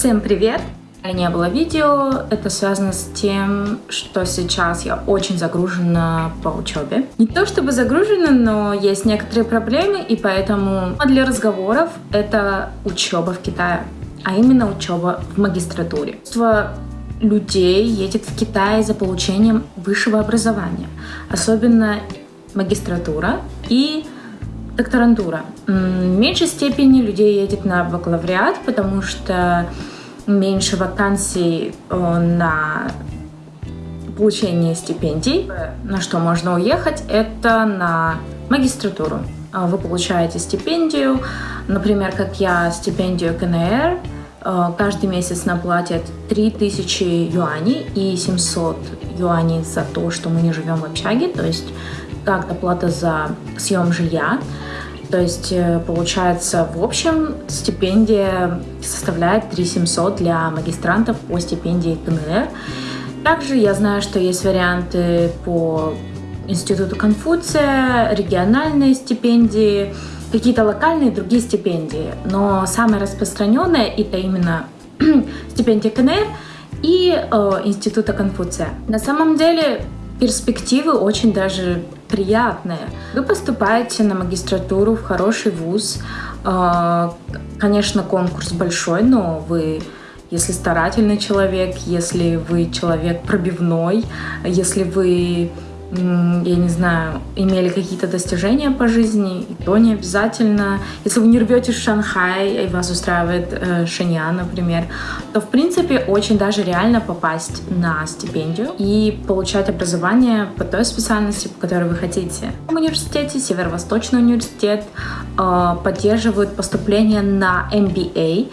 Всем привет! Не было видео, это связано с тем, что сейчас я очень загружена по учебе. Не то чтобы загружена, но есть некоторые проблемы, и поэтому для разговоров это учеба в Китае, а именно учеба в магистратуре. людей едет в Китай за получением высшего образования, особенно магистратура и докторантура. В меньшей степени людей едет на бакалавриат, потому что меньше вакансий э, на получение стипендий. На что можно уехать, это на магистратуру. Э, вы получаете стипендию, например, как я, стипендию КНР, э, каждый месяц нам платят 3000 юаней и 700 юаней за то, что мы не живем в общаге, то есть как доплата за съем жилья. То есть э, получается в общем стипендия составляет 3 700 для магистрантов по стипендии КНР. Также я знаю, что есть варианты по Институту Конфуция, региональные стипендии, какие-то локальные другие стипендии. Но самое распространенное это именно стипендия КНР и э, Института Конфуция. На самом деле перспективы очень даже приятные. Вы поступаете на магистратуру в хороший вуз. А, конечно, конкурс большой, но вы если старательный человек, если вы человек пробивной, если вы я не знаю, имели какие-то достижения по жизни, то не обязательно. Если вы не рвете Шанхай, и вас устраивает э, Шэньян, например, то, в принципе, очень даже реально попасть на стипендию и получать образование по той специальности, по которой вы хотите. В университете, Северо-Восточный университет, э, поддерживают поступление на MBA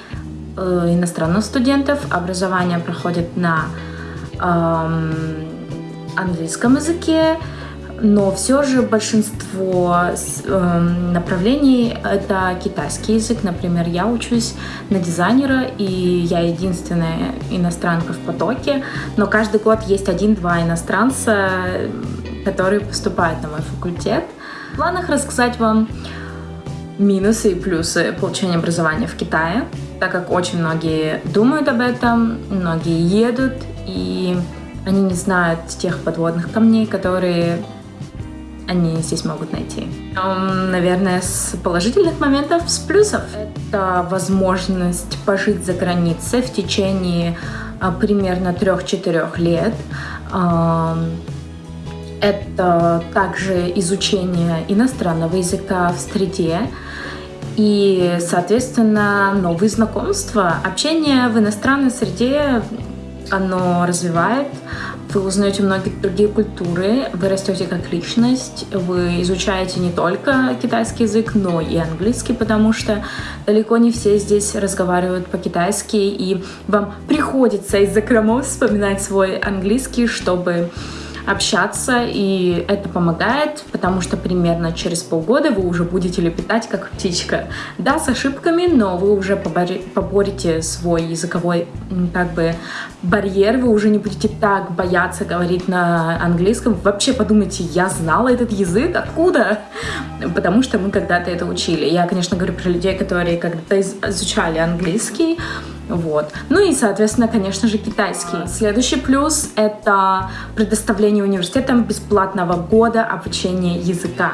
э, иностранных студентов. Образование проходит на э, английском языке, но все же большинство э, направлений это китайский язык. Например, я учусь на дизайнера, и я единственная иностранка в потоке, но каждый год есть один-два иностранца, которые поступают на мой факультет. В планах рассказать вам минусы и плюсы получения образования в Китае, так как очень многие думают об этом, многие едут, и они не знают тех подводных камней, которые они здесь могут найти. Наверное, с положительных моментов, с плюсов. Это возможность пожить за границей в течение а, примерно 3-4 лет. Это также изучение иностранного языка в среде и, соответственно, новые знакомства. Общение в иностранной среде оно развивает, вы узнаете многие другие культуры, вы растете как личность, вы изучаете не только китайский язык, но и английский, потому что далеко не все здесь разговаривают по-китайски, и вам приходится из закромов вспоминать свой английский, чтобы общаться, и это помогает, потому что примерно через полгода вы уже будете лепетать как птичка. Да, с ошибками, но вы уже поборете свой языковой как бы барьер, вы уже не будете так бояться говорить на английском. Вообще подумайте, я знала этот язык, откуда? Потому что мы когда-то это учили. Я, конечно, говорю про людей, которые когда-то изучали английский, вот. Ну и, соответственно, конечно же, китайский. Следующий плюс — это предоставление университетам бесплатного года обучения языка.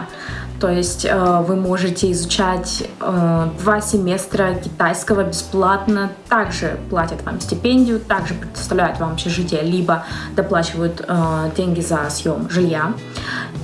То есть э, вы можете изучать э, два семестра китайского бесплатно, также платят вам стипендию, также предоставляют вам общежитие, либо доплачивают э, деньги за съем жилья.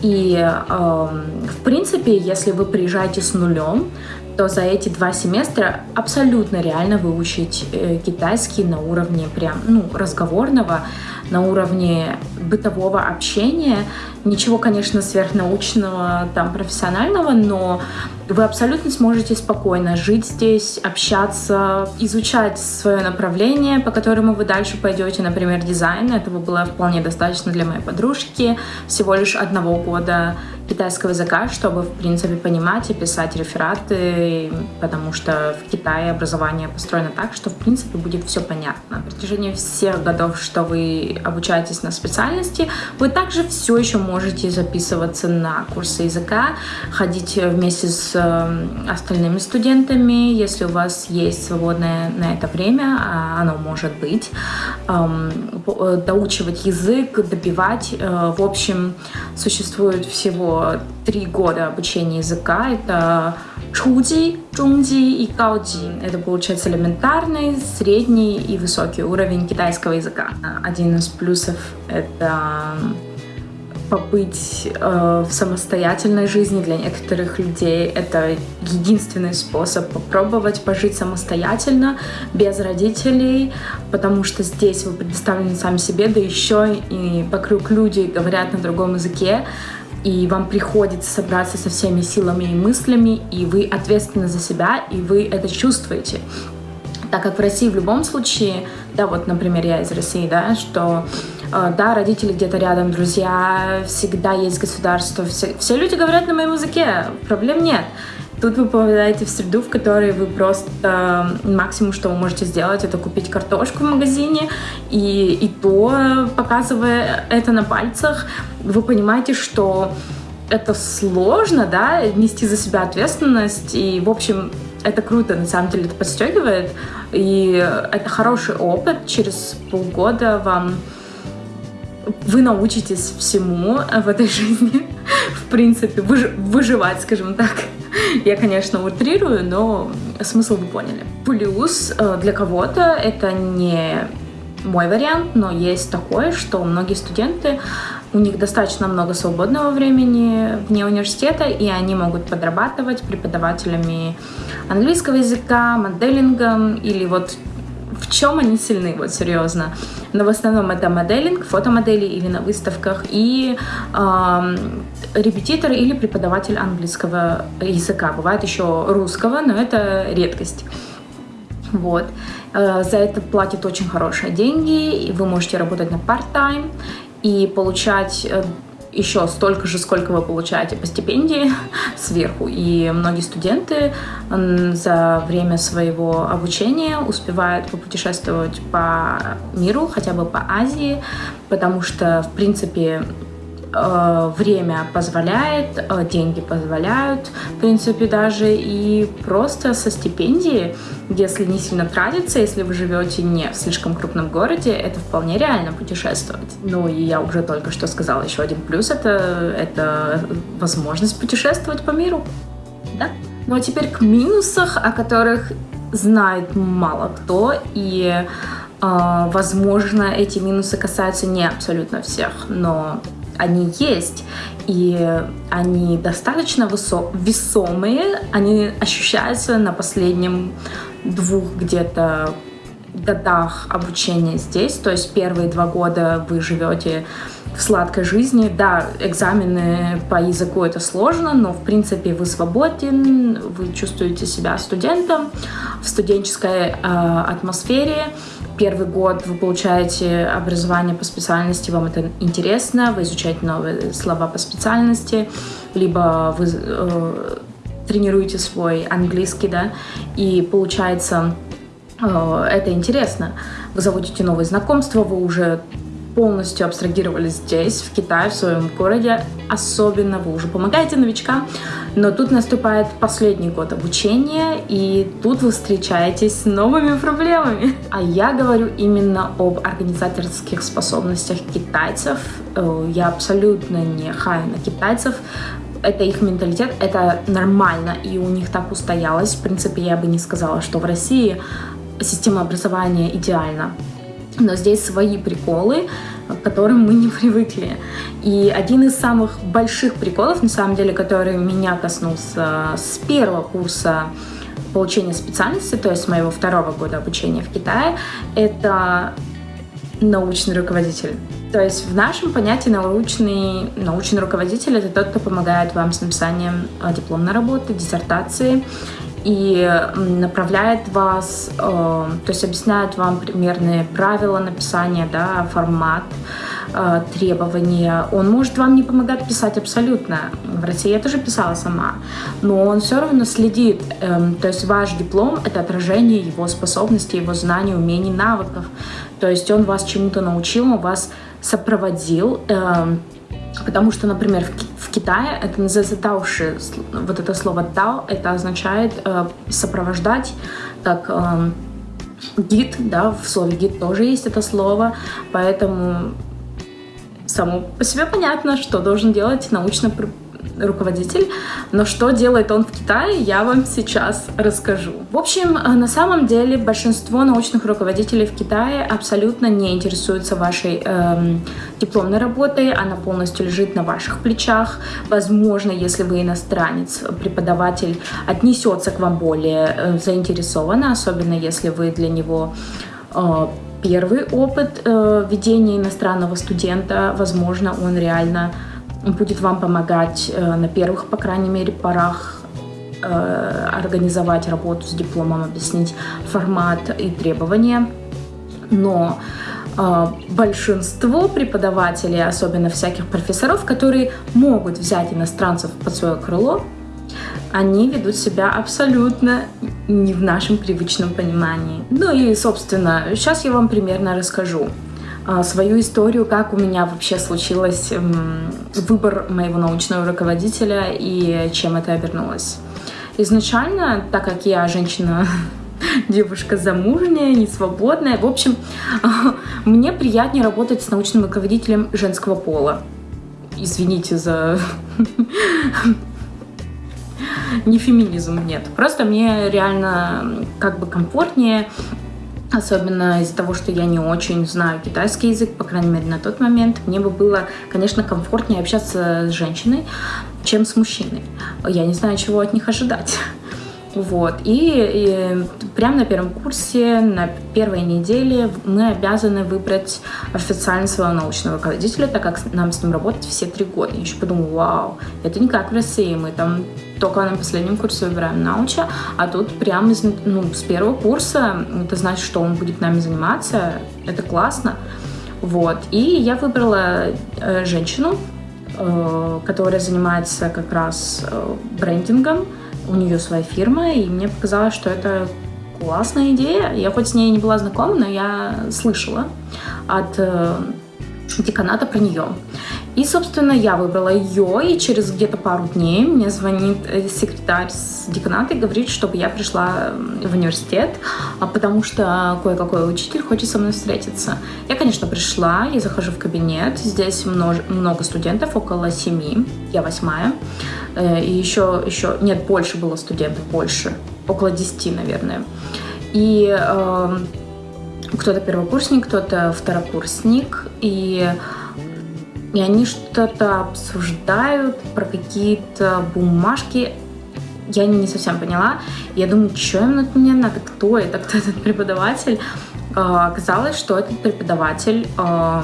И, э, в принципе, если вы приезжаете с нулем, то за эти два семестра абсолютно реально выучить э, китайский на уровне прям, ну, разговорного, на уровне бытового общения. Ничего, конечно, сверхнаучного, там, профессионального, но вы абсолютно сможете спокойно жить здесь, общаться, изучать свое направление, по которому вы дальше пойдете, например, дизайн. Этого было вполне достаточно для моей подружки. Всего лишь одного года китайского языка, чтобы, в принципе, понимать и писать рефераты, потому что в Китае образование построено так, что, в принципе, будет все понятно. На протяжении всех годов, что вы обучаетесь на специальности, вы также все еще можете записываться на курсы языка, ходить вместе с э, остальными студентами, если у вас есть свободное на это время, а оно может быть, э, доучивать язык, добивать. Э, в общем, существует всего три года обучения языка. Это чуди, чунди и гаоди. Это получается элементарный, средний и высокий уровень китайского языка. Один из плюсов — это побыть э, в самостоятельной жизни для некоторых людей. Это единственный способ попробовать пожить самостоятельно, без родителей, потому что здесь вы предоставлены сами себе, да еще и вокруг люди говорят на другом языке, и вам приходится собраться со всеми силами и мыслями, и вы ответственны за себя, и вы это чувствуете. Так как в России в любом случае, да, вот, например, я из России, да, что да, родители где-то рядом, друзья, всегда есть государство, все, все люди говорят на моем языке, проблем нет. Тут вы попадаете в среду, в которой вы просто максимум, что вы можете сделать, это купить картошку в магазине, и, и то, показывая это на пальцах, вы понимаете, что это сложно, да, нести за себя ответственность, и, в общем, это круто, на самом деле, это подстегивает, и это хороший опыт. Через полгода вам вы научитесь всему в этой жизни, в принципе, выж выживать, скажем так. Я, конечно, утрирую, но смысл вы поняли. Плюс э, для кого-то это не мой вариант, но есть такое, что многие студенты у них достаточно много свободного времени вне университета, и они могут подрабатывать преподавателями английского языка, моделингом или вот в чем они сильны, вот серьезно. Но в основном это моделинг, фотомодели или на выставках, и э, репетитор или преподаватель английского языка. Бывает еще русского, но это редкость. Вот. Э, за это платят очень хорошие деньги, и вы можете работать на part-time, и получать э, еще столько же, сколько вы получаете по стипендии сверху. И многие студенты за время своего обучения успевают попутешествовать по миру, хотя бы по Азии, потому что, в принципе, время позволяет, э, деньги позволяют, в принципе, даже и просто со стипендии, если не сильно тратиться, если вы живете не в слишком крупном городе, это вполне реально путешествовать. Ну и я уже только что сказала еще один плюс, это, это возможность путешествовать по миру. Да? Ну а теперь к минусах, о которых знает мало кто, и э, возможно, эти минусы касаются не абсолютно всех, но они есть, и они достаточно высо- весомые, они ощущаются на последнем двух где-то годах обучения здесь, то есть первые два года вы живете в сладкой жизни. Да, экзамены по языку это сложно, но в принципе вы свободен, вы чувствуете себя студентом в студенческой э, атмосфере первый год вы получаете образование по специальности, вам это интересно, вы изучаете новые слова по специальности, либо вы э, тренируете свой английский, да, и получается э, это интересно. Вы заводите новые знакомства, вы уже полностью абстрагировались здесь, в Китае, в своем городе. Особенно вы уже помогаете новичкам. Но тут наступает последний год обучения, и тут вы встречаетесь с новыми проблемами. А я говорю именно об организаторских способностях китайцев. Э, я абсолютно не хаю на китайцев это их менталитет, это нормально, и у них так устоялось. В принципе, я бы не сказала, что в России система образования идеальна но здесь свои приколы, к которым мы не привыкли. И один из самых больших приколов, на самом деле, который меня коснулся с первого курса получения специальности, то есть моего второго года обучения в Китае, это научный руководитель. То есть в нашем понятии научный, научный руководитель — это тот, кто помогает вам с написанием э, дипломной работы, диссертации и направляет вас, э, то есть объясняет вам примерные правила написания, да, формат, э, требования. Он может вам не помогать писать абсолютно. В России я тоже писала сама. Но он все равно следит. Э, то есть ваш диплом — это отражение его способностей, его знаний, умений, навыков. То есть он вас чему-то научил, он вас сопроводил. Э, Потому что, например, в, в Китае это называется тауши. Вот это слово тау, это означает э, сопровождать, как э, гид, да, в слове гид тоже есть это слово, поэтому само по себе понятно, что должен делать научно руководитель. Но что делает он в Китае, я вам сейчас расскажу. В общем, э, на самом деле большинство научных руководителей в Китае абсолютно не интересуются вашей эм, дипломной работой. Она полностью лежит на ваших плечах. Возможно, если вы иностранец, преподаватель отнесется к вам более э, заинтересованно, особенно если вы для него э, первый опыт э, ведения иностранного студента. Возможно, он реально будет вам помогать э, на первых, по крайней мере, порах э, организовать работу с дипломом, объяснить формат и требования. Но э, большинство преподавателей, особенно всяких профессоров, которые могут взять иностранцев под свое крыло, они ведут себя абсолютно не в нашем привычном понимании. Ну и, собственно, сейчас я вам примерно расскажу. А, свою историю, как у меня вообще случилось выбор моего научного руководителя и чем это обернулось. Изначально, так как я женщина девушка замужняя, не свободная. В общем, мне приятнее работать с научным руководителем женского пола. Извините за... Не феминизм, нет. Просто мне реально как бы комфортнее Особенно из-за того, что я не очень знаю китайский язык, по крайней мере, на тот момент. Мне бы было, конечно, комфортнее общаться с женщиной, чем с мужчиной. Я не знаю, чего от них ожидать. Вот. И, и прямо на первом курсе, на первой неделе мы обязаны выбрать официально своего научного руководителя, так как нам с ним работать все три года. Я еще подумала, вау, это не как в России, мы там только на последнем курсе выбираем науча, а тут прямо из, ну, с первого курса, это значит, что он будет нами заниматься, это классно. Вот. И я выбрала э, женщину, э, которая занимается как раз э, брендингом, у нее своя фирма, и мне показалось, что это классная идея. Я хоть с ней не была знакома, но я слышала от э, деканата про нее. И, собственно, я выбрала ее, и через где-то пару дней мне звонит э, секретарь с деканата и говорит, чтобы я пришла в университет, а потому что кое-какой учитель хочет со мной встретиться. Я, конечно, пришла, я захожу в кабинет, здесь много, много студентов, около семи, я восьмая, э, и еще, еще, нет, больше было студентов, больше, около десяти, наверное. И э, кто-то первокурсник, кто-то второкурсник, и и они что-то обсуждают про какие-то бумажки. Я не совсем поняла. Я думаю, что им от меня надо, кто это, кто этот преподаватель. А, оказалось, что этот преподаватель а,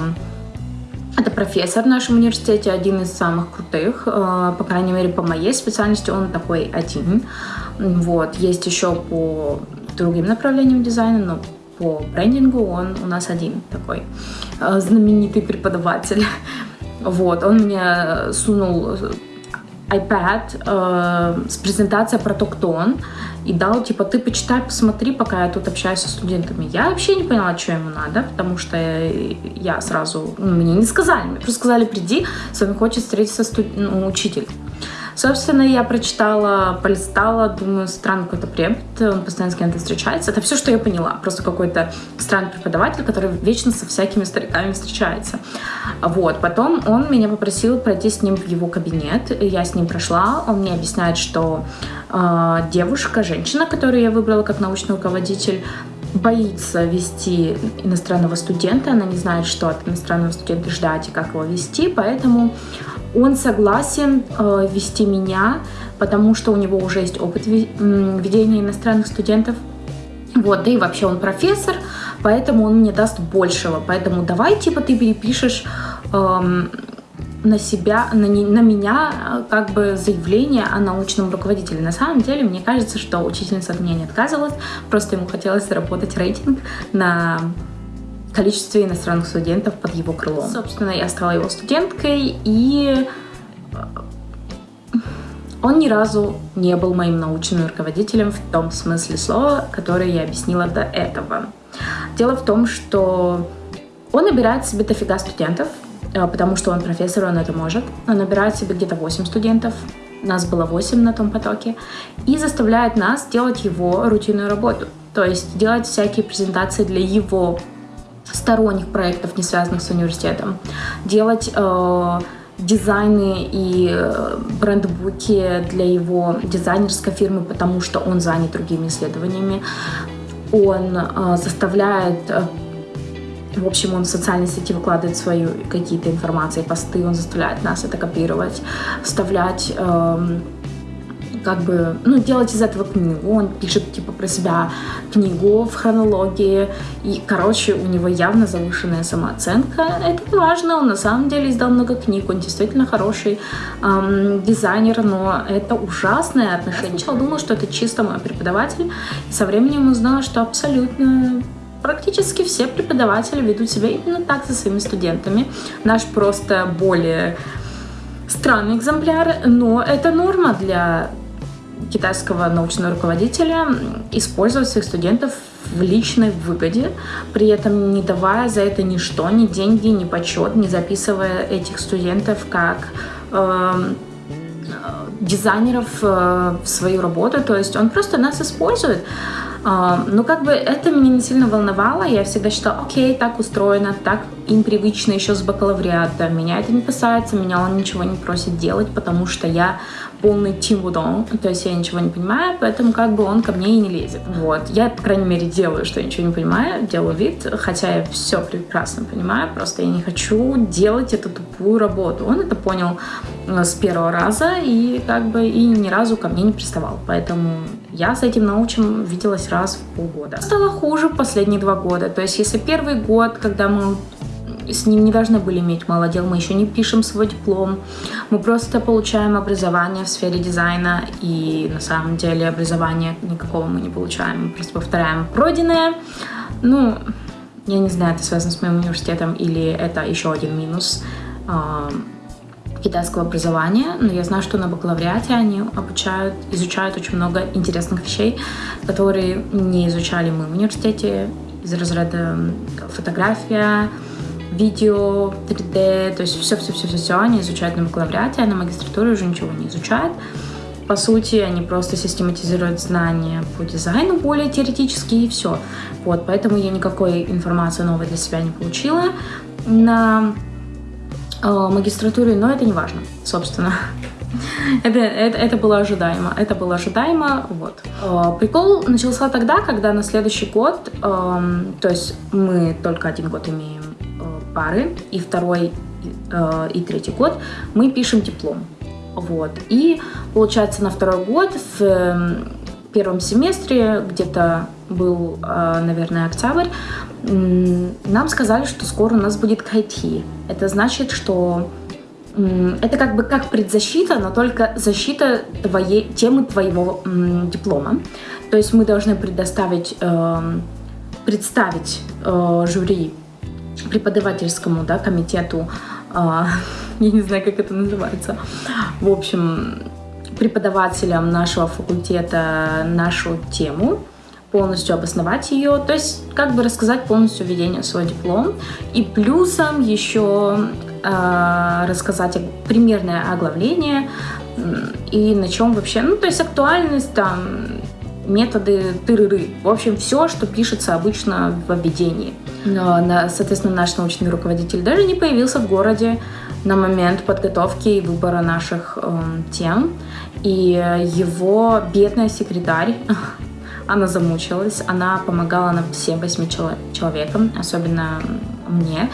это профессор в нашем университете, один из самых крутых, а, по крайней мере, по моей специальности он такой один. Вот. Есть еще по другим направлениям дизайна, но по брендингу он у нас один такой знаменитый преподаватель. Вот, он мне сунул iPad э, с презентацией про то, кто он, и дал, типа, ты почитай, посмотри, пока я тут общаюсь со студентами. Я вообще не поняла, что ему надо, потому что я сразу, ну, мне не сказали, мне просто сказали, приди, с вами хочет встретиться студ... ну, учитель. Собственно, я прочитала, полистала, думаю, странный какой-то препод, он постоянно с кем-то встречается. Это все, что я поняла. Просто какой-то странный преподаватель, который вечно со всякими стариками встречается. Вот. Потом он меня попросил пройти с ним в его кабинет. Я с ним прошла. Он мне объясняет, что э, девушка, женщина, которую я выбрала как научный руководитель, боится вести иностранного студента, она не знает, что от иностранного студента ждать и как его вести, поэтому он согласен э, вести меня, потому что у него уже есть опыт ведения иностранных студентов. Вот, да и вообще он профессор, поэтому он мне даст большего. Поэтому давай, типа, ты перепишешь эм, на себя, на, не, на меня э, как бы заявление о научном руководителе. На самом деле, мне кажется, что учительница от меня не отказывалась, просто ему хотелось заработать рейтинг на количестве иностранных студентов под его крылом. Собственно, я стала его студенткой, и он ни разу не был моим научным руководителем в том смысле слова, который я объяснила до этого. Дело в том, что он набирает себе дофига студентов, э, потому что он профессор, он это может. Он набирает себе где-то 8 студентов, нас было 8 на том потоке, и заставляет нас делать его рутинную работу. То есть делать всякие презентации для его сторонних проектов, не связанных с университетом. Делать э, дизайны и э, брендбуки для его дизайнерской фирмы, потому что он занят другими исследованиями. Он э, заставляет э, в общем, он в социальной сети выкладывает свои какие-то информации, посты, он заставляет нас это копировать, вставлять э, как бы, ну, делать из этого книгу. Он пишет, типа, про себя книгу в хронологии. И, короче, у него явно завышенная самооценка. Это не важно, он на самом деле издал много книг, он действительно хороший эм, дизайнер, но это ужасное отношение. Я сначала думала, что это чисто мой преподаватель, и со временем узнала, что абсолютно практически все преподаватели ведут себя именно так со своими студентами. Наш просто более странный экземпляр, но это норма для китайского научного руководителя использовать своих студентов в личной выгоде, при этом не давая за это ни что, ни деньги, ни почет, не записывая этих студентов как э, дизайнеров э, свою работу. То есть он просто нас использует. Э, но как бы это меня не сильно волновало. Я всегда считала, окей, так устроено, так им привычно еще с бакалавриата. Меня это не касается, меня он ничего не просит делать, потому что я полный тимбудон, то есть я ничего не понимаю, поэтому как бы он ко мне и не лезет. Вот. Я, по крайней мере, делаю, что я ничего не понимаю, делаю вид, хотя я все прекрасно понимаю, просто я не хочу делать эту тупую работу. Он это понял э, с первого раза и как бы и ни разу ко мне не приставал, поэтому я с этим научим виделась раз в полгода. Стало хуже последние два года, то есть если первый год, когда мы с ним не должны были иметь мало дел, мы еще не пишем свой диплом, мы просто получаем образование в сфере дизайна, и на самом деле образования никакого мы не получаем, мы просто повторяем пройденное. Ну, я не знаю, это связано с моим университетом или это еще один минус э, китайского образования, но я знаю, что на бакалавриате они обучают, изучают очень много интересных вещей, которые не изучали мы в университете из разряда фотография, видео, 3D, то есть все-все-все-все они изучают на бакалавриате, а на магистратуре уже ничего не изучают. По сути, они просто систематизируют знания по дизайну более теоретически и все. Вот, поэтому я никакой информации новой для себя не получила на э, магистратуре, но это не важно, собственно. это, это, это было ожидаемо. Это было ожидаемо. Вот. Э, прикол начался тогда, когда на следующий год, э, то есть мы только один год имеем пары, и второй, э, и третий год мы пишем диплом. Вот. И получается на второй год в э, первом семестре, где-то был, э, наверное, октябрь, нам сказали, что скоро у нас будет KT. Это значит, что это как бы как предзащита, но только защита твоей, темы твоего диплома. То есть мы должны предоставить, э, представить э, жюри преподавательскому да, комитету, э, я не знаю, как это называется, в общем, преподавателям нашего факультета нашу тему, полностью обосновать ее, то есть как бы рассказать полностью введение в свой диплом и плюсом еще э, рассказать примерное оглавление и на чем вообще, ну то есть актуальность там методы тырыры. В общем, все, что пишется обычно в обведении. Но, соответственно, наш научный руководитель даже не появился в городе на момент подготовки и выбора наших э, тем. И его бедная секретарь, она замучилась, она помогала нам всем восьми человекам, особенно мне,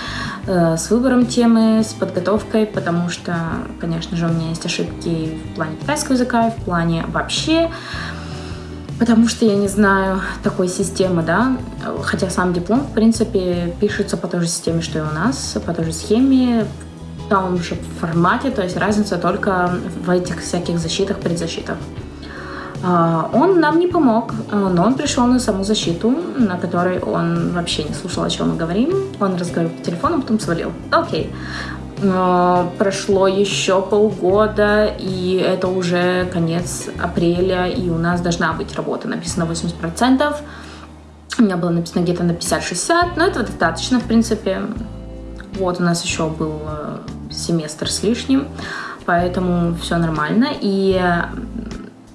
э, с выбором темы, с подготовкой, потому что, конечно же, у меня есть ошибки в плане китайского языка, в плане вообще потому что я не знаю такой системы, да, хотя сам диплом, в принципе, пишется по той же системе, что и у нас, по той же схеме, в том же формате, то есть разница только в этих всяких защитах, предзащитах. А, он нам не помог, но он пришел на саму защиту, на которой он вообще не слушал, о чем мы говорим. Он разговаривал по телефону, потом свалил. Окей. Но прошло еще полгода, и это уже конец апреля, и у нас должна быть работа, написано 80%. У меня было написано где-то на 50-60, но этого достаточно, в принципе. Вот, у нас еще был э, семестр с лишним, поэтому все нормально. И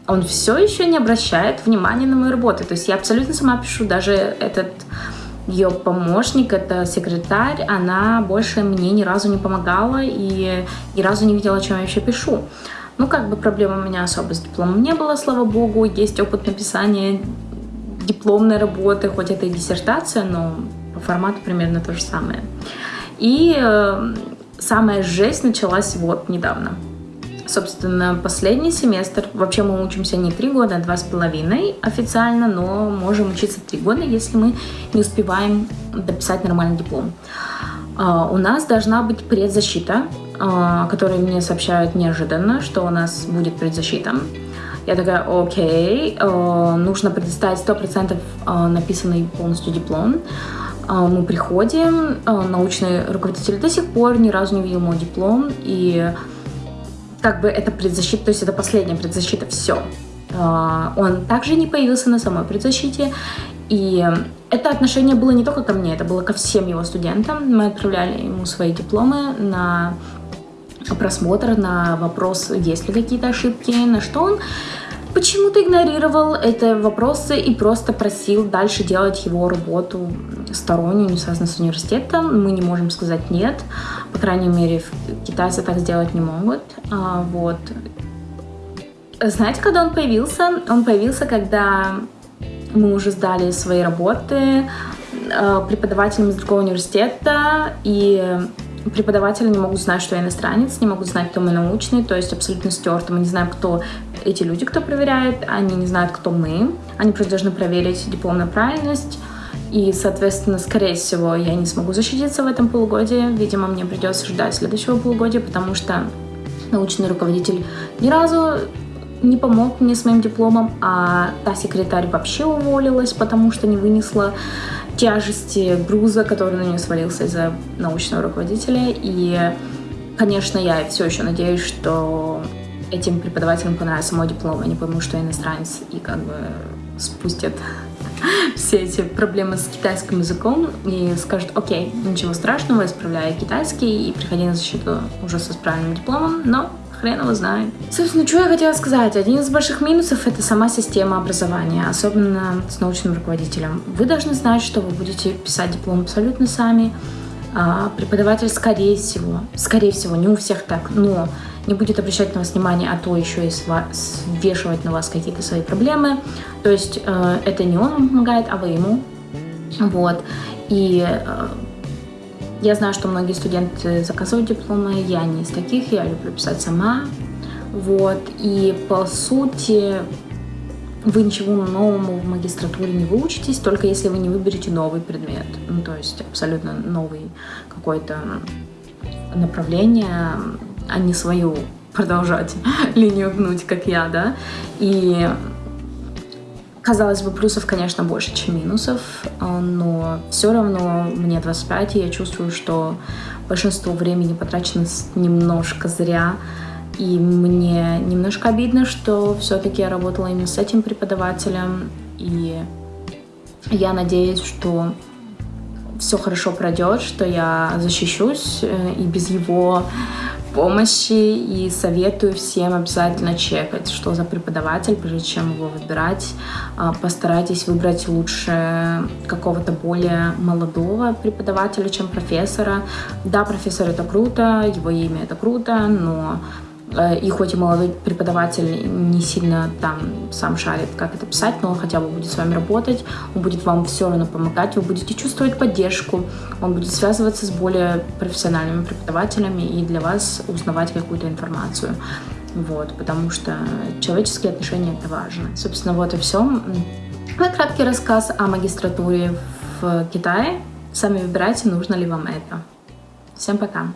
он все еще не обращает внимания на мою работу. То есть я абсолютно сама пишу, даже этот ее помощник, это секретарь, она больше мне ни разу не помогала и ни разу не видела, о чем я вообще пишу. Ну, как бы проблем у меня особо с дипломом не было, слава богу. Есть опыт написания дипломной работы, хоть это и диссертация, но по формату примерно то же самое. И э, самая жесть началась вот недавно. Собственно, последний семестр, вообще мы учимся не три года, а два с половиной официально, но можем учиться три года, если мы не успеваем дописать нормальный диплом. Uh, у нас должна быть предзащита, uh, которую мне сообщают неожиданно, что у нас будет предзащита. Я такая, окей, uh, нужно предоставить 100% написанный полностью диплом. Мы приходим, научный руководитель до сих пор ни разу не видел мой диплом, и как бы это предзащита, то есть это последняя предзащита, все. А, он также не появился на самой предзащите, и это отношение было не только ко мне, это было ко всем его студентам. Мы отправляли ему свои дипломы на просмотр, на вопрос, есть ли какие-то ошибки, на что он почему-то игнорировал эти вопросы и просто просил дальше делать его работу стороннюю, не связанную с университетом. Мы не можем сказать нет. По крайней мере, китайцы так сделать не могут. А, вот. Знаете, когда он появился? Он появился, когда мы уже сдали свои работы а, преподавателям из другого университета, и преподаватели не могут знать, что я иностранец, не могут знать, кто мы научный, то есть абсолютно стерто. Мы не знаем, кто эти люди, кто проверяет, они не знают, кто мы. Они просто должны проверить дипломную правильность. И, соответственно, скорее всего, я не смогу защититься в этом полугодии. Видимо, мне придется ждать следующего полугодия, потому что научный руководитель ни разу не помог мне с моим дипломом, а та секретарь вообще уволилась, потому что не вынесла тяжести груза, который на нее свалился из-за научного руководителя. И, конечно, я все еще надеюсь, что этим преподавателям понравится мой диплом, они поймут, что я иностранец, и как бы спустят все эти проблемы с китайским языком и скажут, окей, ничего страшного, исправляй китайский и приходи на защиту уже со правильным дипломом, но хрен его знает. Собственно, что я хотела сказать? Один из больших минусов — это сама система образования, особенно с научным руководителем. Вы должны знать, что вы будете писать диплом абсолютно сами. А преподаватель, скорее всего, скорее всего, не у всех так, но не будет обращать на вас внимание, а то еще и свешивать на вас какие-то свои проблемы. То есть э, это не он помогает, а вы ему. Вот. И э, я знаю, что многие студенты заказывают дипломы, я не из таких, я люблю писать сама. Вот. И по сути вы ничего новому в магистратуре не выучитесь, только если вы не выберете новый предмет. Ну, то есть абсолютно новый какое-то направление, а не свою продолжать линию гнуть, как я, да. И Казалось бы, плюсов, конечно, больше, чем минусов, но все равно мне 25, и я чувствую, что большинство времени потрачено немножко зря, и мне немножко обидно, что все-таки я работала именно с этим преподавателем, и я надеюсь, что все хорошо пройдет, что я защищусь, э, и без его помощи и советую всем обязательно чекать, что за преподаватель, прежде чем его выбирать. А, постарайтесь выбрать лучше какого-то более молодого преподавателя, чем профессора. Да, профессор это круто, его имя это круто, но и хоть и молодой преподаватель не сильно там сам шарит, как это писать, но он хотя бы будет с вами работать, он будет вам все равно помогать, вы будете чувствовать поддержку, он будет связываться с более профессиональными преподавателями и для вас узнавать какую-то информацию. Вот, потому что человеческие отношения это важно. Собственно, вот и все. Мой краткий рассказ о магистратуре в Китае. Сами выбирайте, нужно ли вам это. Всем пока!